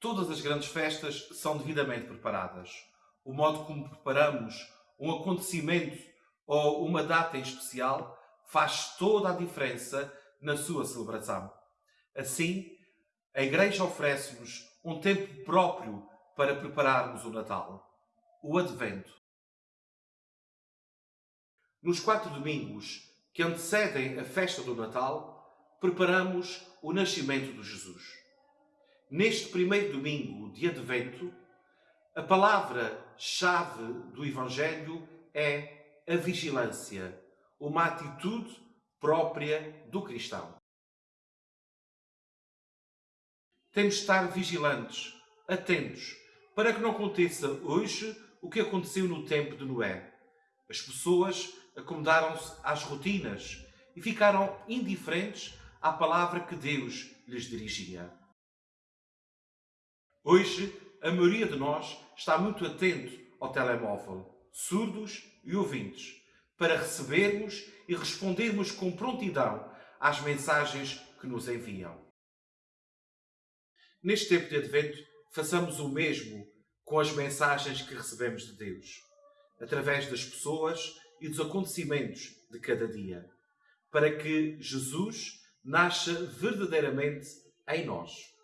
Todas as grandes festas são devidamente preparadas. O modo como preparamos um acontecimento ou uma data em especial faz toda a diferença na sua celebração. Assim, a Igreja oferece-nos um tempo próprio para prepararmos o Natal, o Advento. Nos quatro domingos que antecedem a festa do Natal, preparamos o nascimento de Jesus. Neste primeiro domingo de Advento, a palavra-chave do Evangelho é a vigilância, uma atitude própria do cristão. Temos de estar vigilantes, atentos, para que não aconteça hoje o que aconteceu no tempo de Noé. As pessoas acomodaram-se às rotinas e ficaram indiferentes à palavra que Deus lhes dirigia. Hoje, a maioria de nós está muito atento ao telemóvel, surdos e ouvintes, para recebermos e respondermos com prontidão às mensagens que nos enviam. Neste tempo de Advento, façamos o mesmo com as mensagens que recebemos de Deus, através das pessoas e dos acontecimentos de cada dia, para que Jesus nasça verdadeiramente em nós.